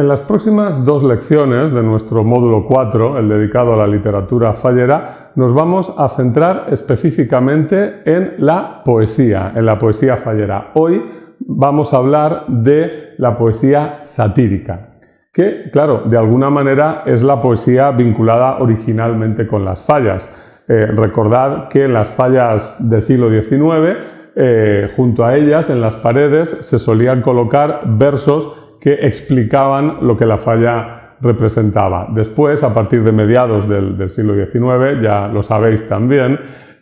En las próximas dos lecciones de nuestro módulo 4, el dedicado a la literatura fallera, nos vamos a centrar específicamente en la poesía, en la poesía fallera. Hoy vamos a hablar de la poesía satírica, que, claro, de alguna manera es la poesía vinculada originalmente con las fallas. Eh, recordad que en las fallas del siglo XIX, eh, junto a ellas, en las paredes, se solían colocar versos que explicaban lo que la falla representaba. Después, a partir de mediados del, siglo XIX, ya lo sabéis también,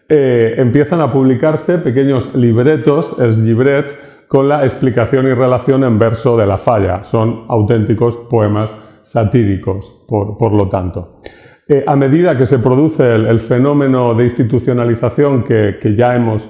eh, empiezan a publicarse pequeños libretos, els llibrets, con la explicación y relación en verso de la falla. Son auténticos poemas satíricos, por, lo tanto. Eh, a medida que se produce el, fenómeno de institucionalización que ya hemos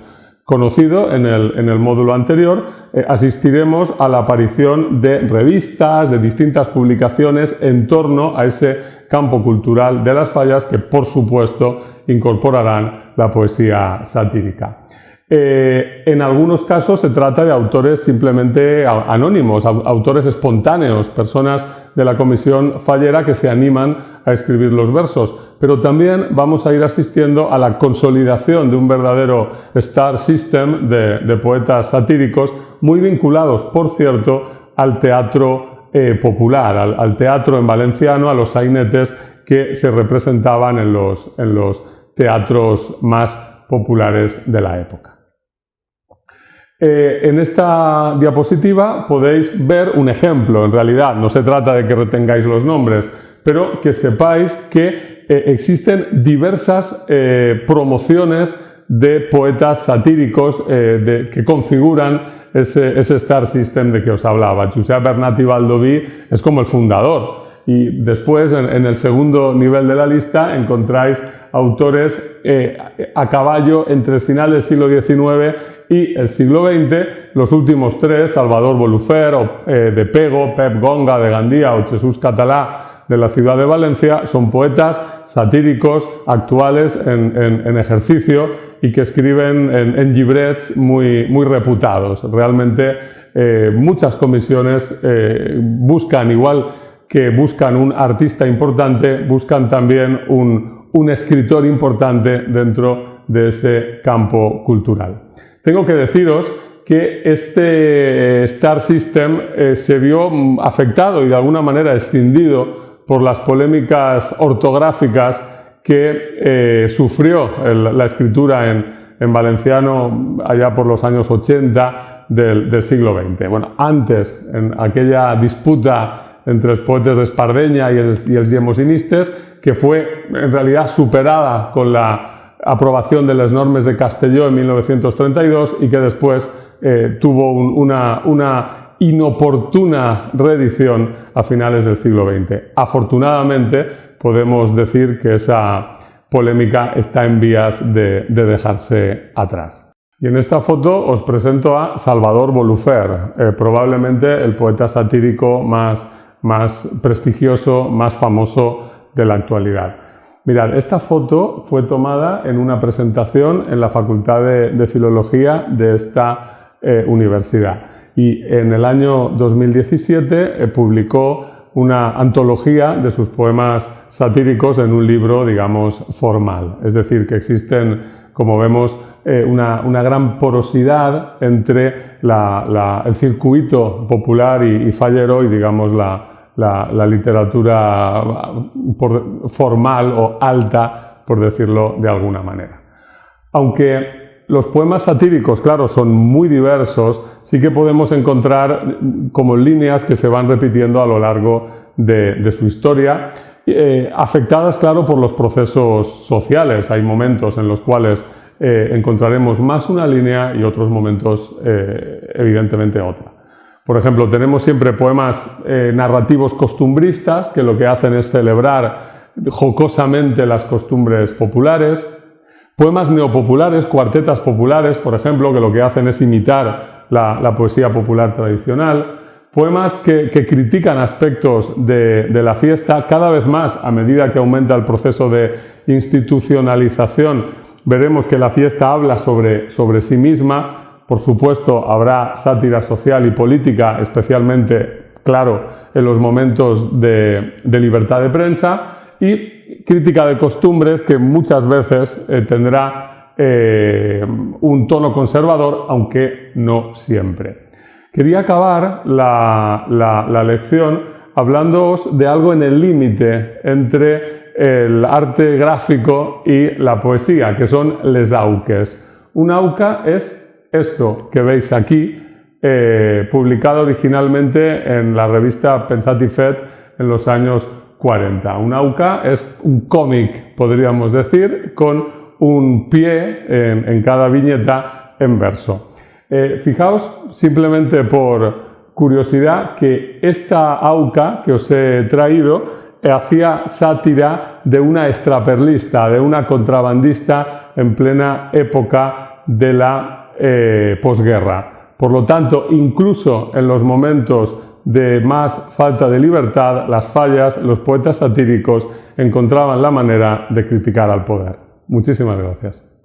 conocido en el, módulo anterior, eh, asistiremos a la aparición de revistas, de distintas publicaciones en torno a ese campo cultural de las fallas que, por supuesto, incorporarán la poesía satírica. Eh, en algunos casos se trata de autores simplemente anónimos, autores espontáneos, personas de la comisión fallera que se animan a escribir los versos, pero también vamos a ir asistiendo a la consolidación de un verdadero star system de, poetas satíricos muy vinculados, por cierto, al teatro eh, popular, al, teatro en valenciano, a los sainetes que se representaban en los, en los teatros más populares de la época. Eh, en esta diapositiva podéis ver un ejemplo, en realidad no se trata de que retengáis los nombres, pero que sepáis que eh, existen diversas eh, promociones de poetas satíricos que configuran ese, Star System de que os hablaba. Josep Bernat y Baldoví es como el fundador, y después, en, el segundo nivel de la lista, encontráis autores a caballo entre el final del siglo XIX y el siglo XX, los últimos tres, Salvador Bolufer eh, de Pego, Pep Gonga de Gandía o Jesús Catalá de la ciudad de Valencia, son poetas satíricos actuales en, ejercicio y que escriben en, en muy, muy reputados. Realmente eh, muchas comisiones eh, buscan, igual que buscan un artista importante, buscan también un, un escritor importante dentro de ese campo cultural. Tengo que deciros que este Star System eh, se vio afectado y de alguna manera escindido por las polémicas ortográficas que eh, sufrió la escritura en, valenciano allá por los años 80 del, siglo XX. Bueno, antes, en aquella disputa entre los poetas de Espardeña y el, y el que fue en realidad superada con la aprobación de las normas de Castelló en 1932 y que después eh, tuvo una, una, inoportuna reedición a finales del siglo XX. Afortunadamente podemos decir que esa polémica está en vías de, dejarse atrás. Y en esta foto os presento a Salvador Bolufer, eh, probablemente el poeta satírico más prestigioso, más famoso de la actualidad. Mirad, esta foto fue tomada en una presentación en la Facultad de, Filología de esta eh, universidad y en el año 2017 eh, publicó una antología de sus poemas satíricos en un libro, digamos, formal. Es decir, que existen, como vemos, eh, una, gran porosidad entre el circuito popular y, y fallero y, digamos, la, la, literatura formal o alta, por decirlo de alguna manera. Aunque los poemas satíricos, claro, son muy diversos, sí que podemos encontrar como líneas que se van repitiendo a lo largo de, su historia, eh, afectadas, claro, por los procesos sociales. Hay momentos en los cuales eh, encontraremos más una línea y otros momentos, eh, evidentemente, otra. Por ejemplo, tenemos siempre poemas eh, narrativos costumbristas que lo que hacen es celebrar jocosamente las costumbres populares. Poemas neopopulares, cuartetas populares, por ejemplo, que lo que hacen es imitar la, poesía popular tradicional. Poemas que, critican aspectos de, la fiesta cada vez más a medida que aumenta el proceso de institucionalización. Veremos que la fiesta habla sobre, sobre sí misma, por supuesto, habrá sátira social y política, especialmente claro en los momentos de, libertad de prensa y crítica de costumbres que muchas veces eh, tendrá eh, un tono conservador, aunque no siempre. Quería acabar la, la lección hablándoos de algo en el límite entre el arte gráfico y la poesía, que son les auques. Un auca es esto que veis aquí, eh, publicado originalmente en la revista Pensatifet en los años 40. Un auca es un cómic, podríamos decir, con un pie en, cada viñeta en verso. Eh, fijaos simplemente por curiosidad que esta auca que os he traído hacía sátira de una extraperlista, de una contrabandista en plena época de la posguerra. Por lo tanto, incluso en los momentos de más falta de libertad, las fallas, los poetas satíricos encontraban la manera de criticar al poder. Muchísimas gracias.